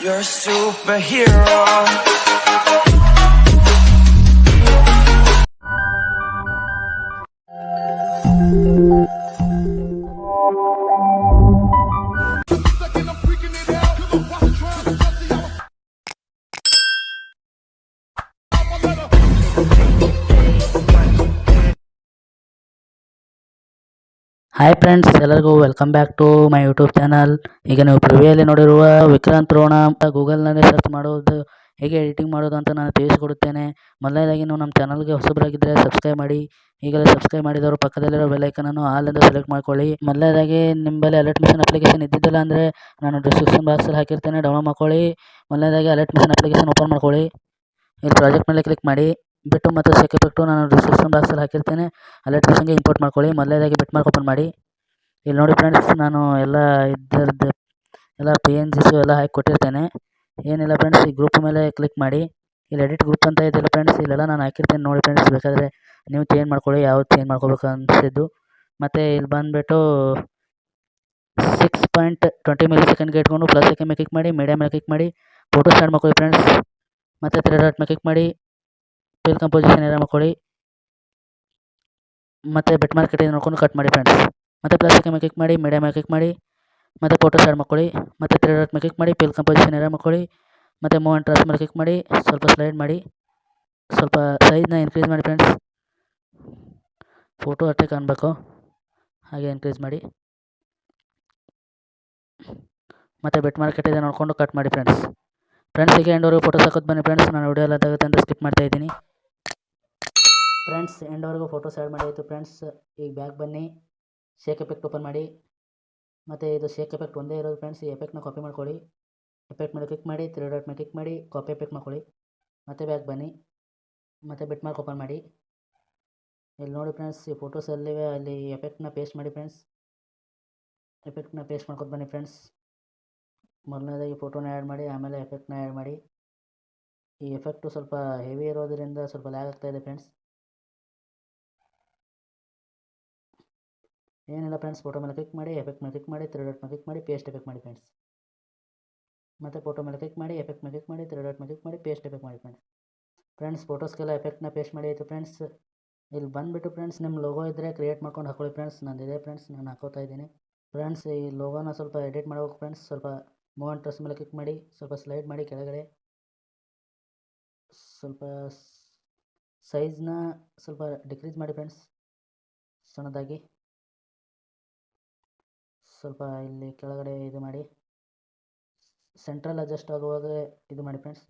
You're a superhero. Hi friends ಎಲ್ಲರಿಗೂ welcome back to my YouTube channel ಈಗ ನೀವು ಪ್ರಿವಿಯಲ್ಲಿ ನೋಡಿರುವ ವಿಕ್ರಾಂತ್ ರೋಣ ಅಂತ ಗೂಗಲ್ನಲ್ಲಿ ಸರ್ಚ್ ಮಾಡೋದು, ಹೇಗೆ ಎಡಿಟಿಂಗ್ ಮಾಡೋದು ಅಂತ ನಾನು ತಿಳಿಸಿಕೊಡುತ್ತೇನೆ. ಮೊದಲನೇದಾಗಿ ನೀವು ನಮ್ಮ ಚಾನಲ್ಗೆ ಹೊಸಬರಾಗಿದ್ದರೆ ಸಬ್ಸ್ಕ್ರೈಬ್ ಮಾಡಿ. ಈಗಲೇ ಸಬ್ಸ್ಕ್ರೈಬ್ ಮಾಡಿದವರು ಪಕ್ಕದಲ್ಲಿರೋ ಬೆಲೈಕನನ್ನು ಆಲ್ ಎಂದು ಸೆಲೆಕ್ಟ್ ಮಾಡ್ಕೊಳ್ಳಿ. ಮೊದಲನೇದಾಗಿ ನಿಮ್ಮಲ್ಲಿ ಅಲರ್ಟ್ ಮಿಷನ್ ಅಪ್ಲಿಕೇಶನ್ ಇದ್ದಿದ್ದಿಲ್ಲ ಅಂದರೆ ನಾನು ಡಿಸ್ಕ್ರಿಪ್ಷನ್ ಬಾಕ್ಸಲ್ಲಿ ಹಾಕಿರ್ತೇನೆ ಡೌನ್ಲೋಡ್ ಮಾಡ್ಕೊಳ್ಳಿ. ಮೊದಲನೇದಾಗಿ ಅಲರ್ಟ್ ಮಿಷನ್ ಅಪ್ಲಿಕೇಶನ್ ಓಪನ್ ಮಾಡ್ಕೊಳ್ಳಿ. ಇಲ್ಲಿ ಪ್ರಾಜೆಕ್ಟ್ ಮೇಲೆ ಕ್ಲಿಕ್ ಮಾಡಿ. ಬಿಟ್ಟು ಮತ್ತು ಸೆಕೆ ಎಫೆಕ್ಟು ನಾನು ಡಿಸ್ಕ್ರಿಪ್ಷನ್ ಬಾಕ್ಸಲ್ಲಿ ಹಾಕಿರ್ತೇನೆ. ಅಲರ್ಟ್ ಮಿಷನ್ಗೆ ಇಂಪೋರ್ಟ್ ಮಾಡ್ಕೊಳ್ಳಿ. ಮೊದಲನೇದಾಗಿ ಬಿಟ್ ಮಾರ್ಕ್ ಓಪನ್ ಮಾಡಿ. ಇಲ್ಲಿ ನೋಡಿ ಫ್ರೆಂಡ್ಸ್ ನಾನು ಎಲ್ಲ ಇದ್ದರದ್ದು ಎಲ್ಲ ಪಿ ಎನ್ ಜಿಸು ಎಲ್ಲ ಹಾಕಿ ಕೊಟ್ಟಿರ್ತೇನೆ. ಏನಿಲ್ಲ ಫ್ರೆಂಡ್ಸ್ ಈ ಗ್ರೂಪ್ ಮೇಲೆ ಕ್ಲಿಕ್ ಮಾಡಿ. ಇಲ್ಲಿ ಎಡಿಟ್ ಗ್ರೂಪ್ ಅಂತ ಇದೆಯಲ್ಲ ಫ್ರೆಂಡ್ಸ್ ಇಲ್ಲೆಲ್ಲ ನಾನು ಹಾಕಿರ್ತೇನೆ ನೋಡಿ ಫ್ರೆಂಡ್ಸ್ ಬೇಕಾದರೆ ನೀವು ಚೇಂಜ್ ಮಾಡ್ಕೊಳ್ಳಿ, ಯಾವ್ದು ಚೇಂಜ್ ಮಾಡ್ಕೋಬೇಕು ಅನಿಸಿದ್ದು. ಮತ್ತು ಇಲ್ಲಿ ಬಂದುಬಿಟ್ಟು ಸಿಕ್ಸ್ ಪಾಯಿಂಟ್ ಟ್ವೆಂಟಿ ಮಿಲಿ ಸೆಕೆಂಡ್ಗೆ ಇಟ್ಕೊಂಡು ಪ್ಲಸ್ ಮೇಲೆ ಕ್ಲಿಕ್ ಮಾಡಿ ಮೀಡಿಯಮ್ ಮೇಲೆ ಕ್ಲಿಕ್ ಮಾಡಿ ಫೋಟೋ ಸ್ಟಾರ್ಟ್ ಮಾಡ್ಕೊಳ್ಳಿ ಫ್ರೆಂಡ್ಸ್ ಮತ್ತು ತ್ರೀ ಡಾಟ್ ಮೇಲೆ ಕ್ಲಿಕ್ ಮಾಡಿ. ಫಿಲ್ ಕಂಪೋಸಿಷನ್ ಏರಿಯಾ ಮಾಡ್ಕೊಳ್ಳಿ ಮತ್ತು ಬೆಟ್ ಮಾರ್ಕೆಟ್ ನೋಡ್ಕೊಂಡು ಕಟ್ ಮಾಡಿ ಫ್ರೆಂಡ್ಸ್ ಮತ್ತು ಪ್ಲಾಸ್ಟಿಕ್ ಮೇಲೆ ಕ್ಲಿಕ್ ಮಾಡಿ ಮೀಡಿಯಮ್ ಮೇಲೆ ಕ್ಲಿಕ್ ಮಾಡಿ, ಮತ್ತು ಫೋಟೋ ಸ್ಟಾರ್ಟ್ ಮಾಡ್ಕೊಳ್ಳಿ ಮತ್ತು ತ್ರೀ ಡಾಟ್ ಮೇಲೆ ಕ್ಲಿಕ್ ಮಾಡಿ ಫೇಲ್ ಕಂಪೋಸಿಷನ್ ಏರಿಯಾ ಮಾಡ್ಕೊಳ್ಳಿ ಮತ್ತು ಮೂವ್ ಆ್ಯಂಡ್ ಟ್ರಾಸ್ ಮೇಲೆ ಕ್ಲಿಕ್ ಮಾಡಿ, ಸ್ವಲ್ಪ ಸ್ಲೈಡ್ ಮಾಡಿ, ಸ್ವಲ್ಪ ಸೈಜ್ನ ಇನ್ಕ್ರೀಸ್ ಮಾಡಿ ಫ್ರೆಂಡ್ಸ್ ಫೋಟೋ ಅಷ್ಟೇ ಕಾಣಬೇಕು. ಹಾಗೆ ಇನ್ಕ್ರೀಸ್ ಮಾಡಿ. ಮತ್ತು ಬೆಟ್ ಮಾರ್ಕೆಟ್ ಇದೆ ನೋಡಿಕೊಂಡು ಕಟ್ ಮಾಡಿ ಫ್ರೆಂಡ್ಸ್ ಫ್ರೆಂಡ್ಸ್ ಹೀಗೆ ಫೋಟೋಸ್ ಹಾಕೋದು ಬನ್ನಿ ಫ್ರೆಂಡ್ಸ್ ನಾನು ವಿಡಿಯೋ ಎಲ್ಲ ಅಂತ ಸ್ಕಿಪ್ ಮಾಡ್ತಾ ಇದ್ದೀನಿ. ಫ್ರೆಂಡ್ಸ್ ಎಂಡವರೆಗೂ ಫೋಟೋಸ್ ಆ್ಯಡ್ ಮಾಡಿ ಆಯಿತು ಫ್ರೆಂಡ್ಸ್ ಈಗ ಬ್ಯಾಗ್ ಬನ್ನಿ. ಶೇಕ್ ಎಫೆಕ್ಟ್ ಓಪನ್ ಮಾಡಿ. ಮತ್ತು ಇದು ಶೇಕ್ ಎಫೆಕ್ಟ್ ಒಂದೇ ಇರೋದು ಫ್ರೆಂಡ್ಸ್ ಈ ಎಫೆಕ್ಟ್ನ ಕಾಪಿ ಮಾಡ್ಕೊಳ್ಳಿ. ಎಫೆಕ್ಟ್ ಮೇಲೆ ಕ್ಲಿಕ್ ಮಾಡಿ ತ್ರೀ ಡಾಟ್ ಮೇಲೆ ಕ್ಲಿಕ್ ಮಾಡಿ ಕಾಪಿ ಎಫೆಕ್ಟ್ ಮಾಡ್ಕೊಳ್ಳಿ. ಮತ್ತೆ ಬ್ಯಾಗ್ ಬನ್ನಿ. ಮತ್ತು ಬಿಟ್ ಮಾರ್ಕ್ ಓಪನ್ ಮಾಡಿ. ಇಲ್ಲಿ ನೋಡಿ ಫ್ರೆಂಡ್ಸ್ ಈ ಫೋಟೋಸಲ್ಲಿವೆ ಅಲ್ಲಿ ಎಫೆಕ್ಟ್ನ ಪೇಸ್ಟ್ ಮಾಡಿ ಫ್ರೆಂಡ್ಸ್ ಎಫೆಕ್ಟ್ನ ಪೇಸ್ಟ್ ಮಾಡ್ಕೊತ ಬನ್ನಿ ಫ್ರೆಂಡ್ಸ್ ಮೊದಲನೇದಾಗಿ ಫೋಟೋನ ಆ್ಯಡ್ ಮಾಡಿ, ಆಮೇಲೆ ಎಫೆಕ್ಟ್ನ ಆ್ಯಡ್ ಮಾಡಿ. ಈ ಎಫೆಕ್ಟು ಸ್ವಲ್ಪ ಹೆವಿ ಇರೋದರಿಂದ ಸ್ವಲ್ಪ ಲ್ಯಾಗ್ ಆಗ್ತಾಯಿದೆ ಫ್ರೆಂಡ್ಸ್ ಏನಿಲ್ಲ ಫ್ರೆಂಡ್ಸ್ ಫೋಟೋ ಮೇಲೆ ಕ್ಲಿಕ್ ಮಾಡಿ ಎಫೆಕ್ಟ್ ಮೇಲೆ ಕ್ಲಿಕ್ ಮಾಡಿ ತ್ರೀ ಡಾಟ್ ಮೇಲೆ ಕ್ಲಿಕ್ ಮಾಡಿ ಪೇಸ್ಟ್ ಎಫೆಕ್ಟ್ ಮಾಡಿ ಫ್ರೆಂಡ್ಸ್ ಮತ್ತು ಫೋಟೋ ಮೇಲೆ ಕ್ಲಿಕ್ ಮಾಡಿ ಎಫೆಕ್ಟ್ ಮೇಲೆ ಕ್ಲಿಕ್ ಮಾಡಿ ಡಾಟ್ ಮೇಲೆ ಕ್ಲಿಕ್ ಮಾಡಿ ಪೇಸ್ಟ್ ಎಫೆಕ್ಟ್ ಮಾಡಿ ಫ್ರೆಂಡ್ಸ್ ಫ್ರೆಂಡ್ಸ್ ಫೋಟೋಸ್ಗೆಲ್ಲ ಎಫೆಕ್ಟ್ನ ಪೇಸ್ಟ್ ಮಾಡಿ ಆಯಿತು ಫ್ರೆಂಡ್ಸ್ ಇಲ್ಲಿ ಬಂದುಬಿಟ್ಟು ಫ್ರೆಂಡ್ಸ್ ನಿಮ್ಮ ಲೋಗೋ ಇದ್ದರೆ ಕ್ರಿಯೇಟ್ ಮಾಡ್ಕೊಂಡು ಹಾಕೊಳ್ಳಿ ಫ್ರೆಂಡ್ಸ್ ನಂದಿದೆ ಫ್ರೆಂಡ್ಸ್ ನಾನು ಹಾಕೋತಾ ಇದ್ದೀನಿ. ಫ್ರೆಂಡ್ಸ್ ಈ ಲೋಗೋನ ಸ್ವಲ್ಪ ಎಡಿಟ್ ಮಾಡಬೇಕು ಫ್ರೆಂಡ್ಸ್ ಸ್ವಲ್ಪ ಮೂವ್ ಆ್ಯಂಡ್ ಟ್ರಸ್ ಮೇಲೆ ಕ್ಲಿಕ್ ಮಾಡಿ, ಸ್ವಲ್ಪ ಸ್ಲೈಡ್ ಮಾಡಿ ಕೆಳಗಡೆ. ಸ್ವಲ್ಪ ಸೈಜ್ನ ಸ್ವಲ್ಪ ಡಿಕ್ರೀಸ್ ಮಾಡಿ ಫ್ರೆಂಡ್ಸ್ ಸಣ್ಣದಾಗಿ. ಸ್ವಲ್ಪ ಇಲ್ಲಿ ಕೆಳಗಡೆ ಇದು ಮಾಡಿ. ಸೆಂಟ್ರಲ್ ಅಡ್ಜಸ್ಟ್ ಆಗುವಾಗ ಇದು ಮಾಡಿ ಫ್ರೆಂಡ್ಸ್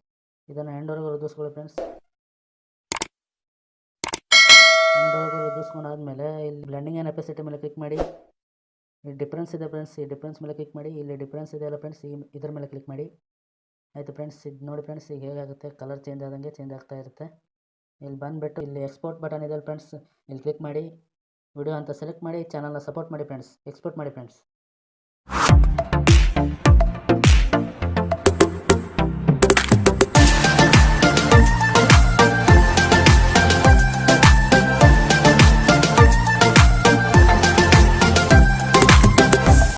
ಇದನ್ನು ಹೆಂಡೋರ್ಗೆ ವೃದ್ಧಿಸ್ಕೊಳ್ಳಿ ಫ್ರೆಂಡ್ಸ್ ಹೆಂಡೋರ್ಗೆ ರುದಿಸ್ಕೊಂಡಾದ್ಮೇಲೆ ಇಲ್ಲಿ ಬ್ಲೆಂಡಿಂಗ್ ಏನು ಎಪಿಸಿಟಿ ಮೇಲೆ ಕ್ಲಿಕ್ ಮಾಡಿ. ಈ ಡಿಫ್ರೆನ್ಸ್ ಇದೆ ಫ್ರೆಂಡ್ಸ್ ಈ ಡಿಫ್ರೆನ್ಸ್ ಮೇಲೆ ಕ್ಲಿಕ್ ಮಾಡಿ. ಇಲ್ಲಿ ಡಿಫ್ರೆನ್ಸ್ ಇದೆಯಲ್ಲ ಫ್ರೆಂಡ್ಸ್ ಈ ಇದ್ರ ಮೇಲೆ ಕ್ಲಿಕ್ ಮಾಡಿ. ಆಯಿತು ಫ್ರೆಂಡ್ಸ್ ಇದು ನೋಡಿ ಫ್ರೆಂಡ್ಸ್ ಈಗ ಹೇಗಾಗುತ್ತೆ? ಕಲರ್ ಚೇಂಜ್ ಆದಂಗೆ ಚೇಂಜ್ ಆಗ್ತಾ ಇರುತ್ತೆ. ಇಲ್ಲಿ ಬಂದುಬಿಟ್ಟು ಇಲ್ಲಿ ಎಕ್ಸ್ಪೋರ್ಟ್ ಬಟನ್ ಇದೆ ಫ್ರೆಂಡ್ಸ್ ಇಲ್ಲಿ ಕ್ಲಿಕ್ ಮಾಡಿ. ವಿಡಿಯೋ ಅಂತ ಸೆಲೆಕ್ಟ್ ಮಾಡಿ ಚಾನಲ್ನ ಸಪೋರ್ಟ್ ಮಾಡಿ ಫ್ರೆಂಡ್ಸ್ ಎಕ್ಸ್ಪೋರ್ಟ್ ಮಾಡಿ ಫ್ರೆಂಡ್ಸ್ you